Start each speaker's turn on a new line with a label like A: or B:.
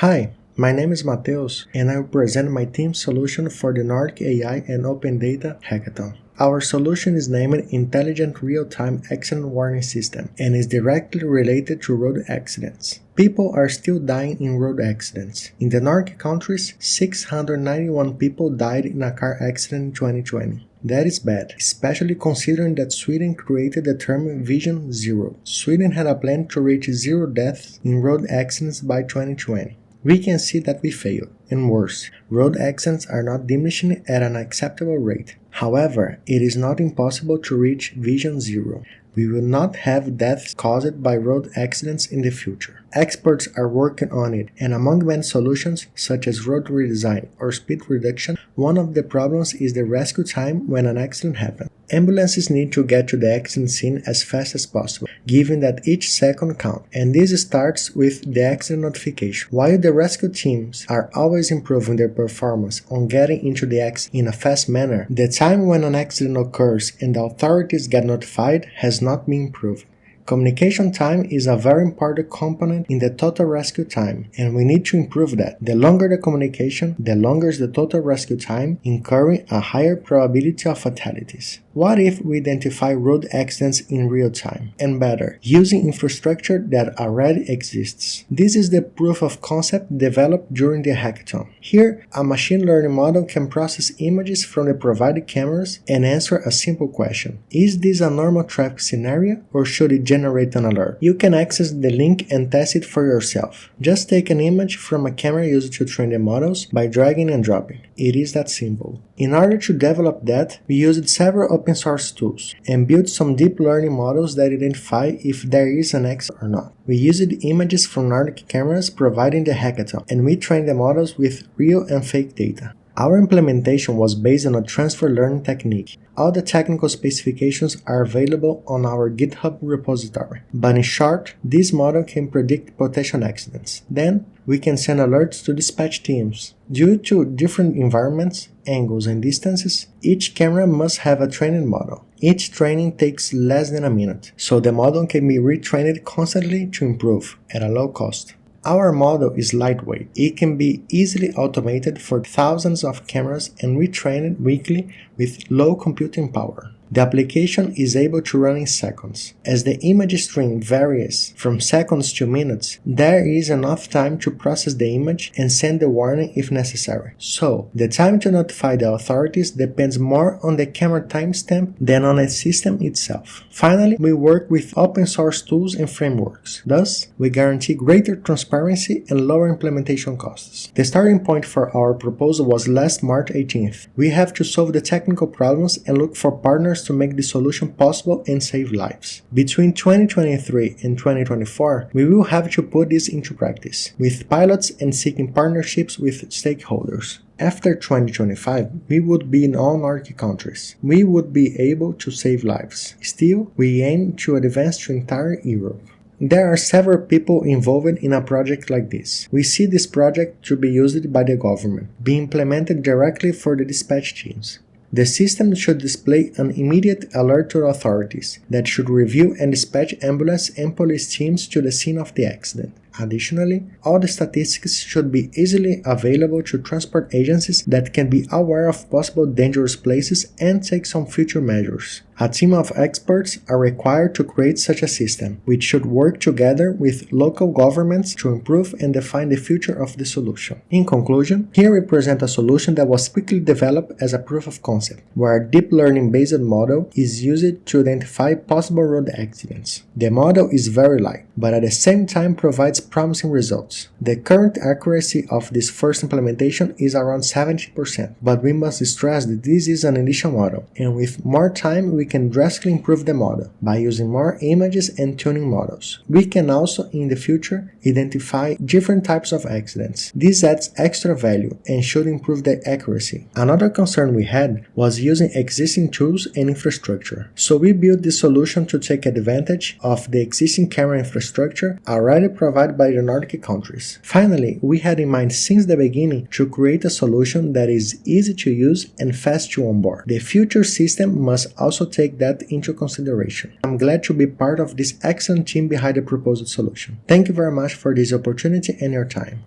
A: Hi, my name is Mateus and I will present my team's solution for the Nordic AI and Open Data Hackathon. Our solution is named Intelligent Real-Time Accident Warning System and is directly related to road accidents. People are still dying in road accidents. In the Nordic countries, 691 people died in a car accident in 2020. That is bad, especially considering that Sweden created the term Vision Zero. Sweden had a plan to reach zero deaths in road accidents by 2020. We can see that we fail, and worse, road accidents are not diminishing at an acceptable rate. However, it is not impossible to reach Vision Zero. We will not have deaths caused by road accidents in the future. Experts are working on it, and among many solutions, such as road redesign or speed reduction, one of the problems is the rescue time when an accident happens. Ambulances need to get to the accident scene as fast as possible, given that each second counts, and this starts with the accident notification. While the rescue teams are always improving their performance on getting into the accident in a fast manner, the time when an accident occurs and the authorities get notified has not been improved. Communication time is a very important component in the total rescue time, and we need to improve that. The longer the communication, the longer is the total rescue time, incurring a higher probability of fatalities. What if we identify road accidents in real time? And better, using infrastructure that already exists. This is the proof of concept developed during the hackathon. Here, a machine learning model can process images from the provided cameras and answer a simple question. Is this a normal traffic scenario or should it generate an alert? You can access the link and test it for yourself. Just take an image from a camera used to train the models by dragging and dropping. It is that simple. In order to develop that, we used several open source tools and built some deep learning models that identify if there is an X or not. We used images from Nordic cameras providing the hackathon, and we trained the models with real and fake data. Our implementation was based on a transfer learning technique. All the technical specifications are available on our GitHub repository. But in short, this model can predict potential accidents. Then, we can send alerts to dispatch teams. Due to different environments, angles, and distances, each camera must have a training model. Each training takes less than a minute, so the model can be retrained constantly to improve at a low cost. Our model is lightweight. It can be easily automated for thousands of cameras and retrained weekly with low computing power. The application is able to run in seconds. As the image stream varies from seconds to minutes, there is enough time to process the image and send the warning if necessary. So, the time to notify the authorities depends more on the camera timestamp than on the system itself. Finally, we work with open source tools and frameworks. Thus, we guarantee greater transparency and lower implementation costs. The starting point for our proposal was last March 18th. We have to solve the technical problems and look for partners to make the solution possible and save lives. Between 2023 and 2024, we will have to put this into practice, with pilots and seeking partnerships with stakeholders. After 2025, we would be in all Nordic countries. We would be able to save lives. Still, we aim to advance to entire Europe. There are several people involved in a project like this. We see this project to be used by the government, be implemented directly for the dispatch teams. The system should display an immediate alert to authorities that should review and dispatch ambulance and police teams to the scene of the accident. Additionally, all the statistics should be easily available to transport agencies that can be aware of possible dangerous places and take some future measures. A team of experts are required to create such a system, which should work together with local governments to improve and define the future of the solution. In conclusion, here we present a solution that was quickly developed as a proof of concept, where a deep learning based model is used to identify possible road accidents. The model is very light, but at the same time provides promising results. The current accuracy of this first implementation is around 70%, but we must stress that this is an initial model, and with more time we can drastically improve the model by using more images and tuning models. We can also, in the future, identify different types of accidents. This adds extra value and should improve the accuracy. Another concern we had was using existing tools and infrastructure, so we built this solution to take advantage of the existing camera infrastructure already provided by the Nordic countries. Finally, we had in mind since the beginning to create a solution that is easy to use and fast to onboard. The future system must also take that into consideration. I'm glad to be part of this excellent team behind the proposed solution. Thank you very much for this opportunity and your time.